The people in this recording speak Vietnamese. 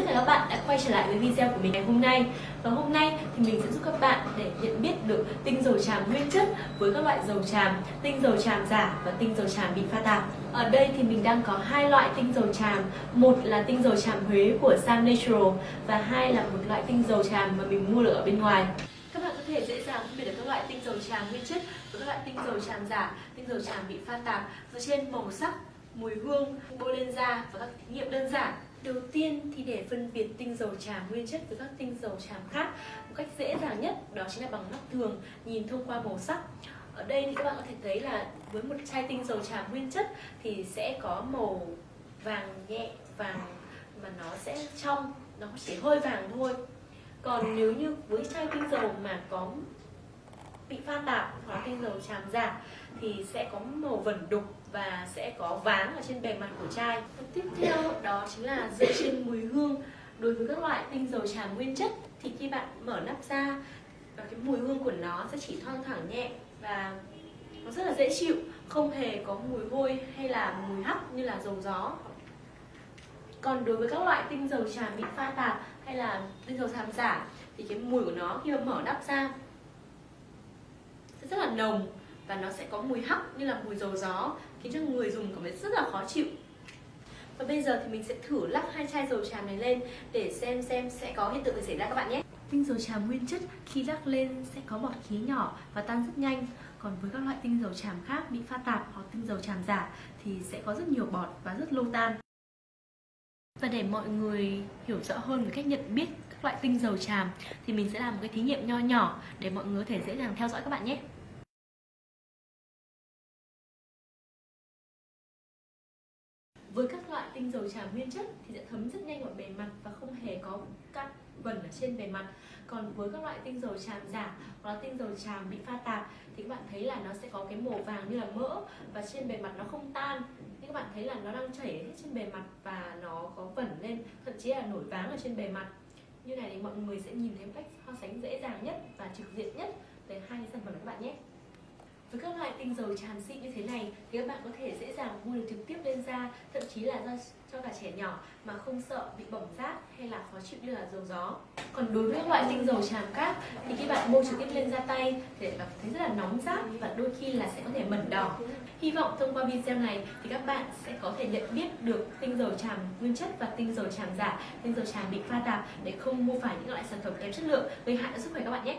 tất cả các bạn đã quay trở lại với video của mình ngày hôm nay. Và hôm nay thì mình sẽ giúp các bạn để nhận biết được tinh dầu tràm nguyên chất với các loại dầu tràm, tinh dầu tràm giả và tinh dầu tràm bị pha tạp. Ở đây thì mình đang có hai loại tinh dầu tràm. Một là tinh dầu tràm Huế của Sam Natural Và hai là một loại tinh dầu tràm mà mình mua được ở bên ngoài. Các bạn có thể dễ dàng phân biệt được các loại tinh dầu tràm nguyên chất với các loại tinh dầu tràm giả, tinh dầu tràm bị pha tạp. Dựa trên màu sắc, mùi hương, bôi lên da và các thí nghiệm đơn giản. Đầu tiên thì để phân biệt tinh dầu tràm nguyên chất với các tinh dầu tràm khác một cách dễ dàng nhất đó chính là bằng mắt thường nhìn thông qua màu sắc. Ở đây thì các bạn có thể thấy là với một chai tinh dầu tràm nguyên chất thì sẽ có màu vàng nhẹ, vàng mà nó sẽ trong, nó chỉ hơi vàng thôi. Còn nếu như với chai tinh dầu mà có bị pha tạp hoặc là tinh dầu tràm giả thì sẽ có màu vẩn đục và sẽ có váng ở trên bề mặt của chai. Tiếp theo đó chính là dựa trên mùi hương. Đối với các loại tinh dầu tràm nguyên chất thì khi bạn mở nắp ra và cái mùi hương của nó sẽ chỉ thoang thoảng nhẹ và nó rất là dễ chịu, không hề có mùi hôi hay là mùi hắc như là dầu gió. Còn đối với các loại tinh dầu tràm bị pha tạp hay là tinh dầu tràm giả thì cái mùi của nó khi mà mở nắp ra sẽ rất là nồng và nó sẽ có mùi hắc như là mùi dầu gió, khiến cho người dùng cảm thấy rất là khó chịu. Và bây giờ thì mình sẽ thử lắc hai chai dầu tràm này lên để xem xem sẽ có hiện tượng gì xảy ra các bạn nhé. Tinh dầu tràm nguyên chất khi lắc lên sẽ có bọt khí nhỏ và tan rất nhanh. Còn với các loại tinh dầu tràm khác bị pha tạp hoặc tinh dầu tràm giả thì sẽ có rất nhiều bọt và rất lâu tan và để mọi người hiểu rõ hơn về cách nhận biết các loại tinh dầu tràm, thì mình sẽ làm một cái thí nghiệm nho nhỏ để mọi người có thể dễ dàng theo dõi các bạn nhé. Với các loại tinh dầu tràm nguyên chất thì sẽ thấm rất nhanh vào bề mặt và không hề có cặn vẩn ở trên bề mặt. Còn với các loại tinh dầu tràm giả hoặc là tinh dầu tràm bị pha tạp thì các bạn thấy là nó sẽ có cái màu vàng như là mỡ và trên bề mặt nó không tan. Nhưng các bạn thấy là nó đang chảy hết trên bề mặt và nó có vẩn lên, thậm chí là nổi váng ở trên bề mặt. Như này thì mọi người sẽ nhìn thấy một cách so sánh dễ dàng nhất và trực diện nhất về hai cái sản phẩm các bạn nhé với các loại tinh dầu tràm xịn như thế này thì các bạn có thể dễ dàng mua được trực tiếp lên da thậm chí là cho, cho cả trẻ nhỏ mà không sợ bị bỏng rát hay là khó chịu như là dầu gió. Còn đối với các loại tinh dầu tràm khác thì khi bạn mua trực tiếp lên da tay thì bạn thấy rất là nóng rát và đôi khi là sẽ có thể mẩn đỏ. Hy vọng thông qua video này thì các bạn sẽ có thể nhận biết được tinh dầu tràm nguyên chất và tinh dầu tràm giả tinh dầu tràm bị pha tạp để không mua phải những loại sản phẩm kém chất lượng. Gây hại cho sức khỏe các bạn nhé!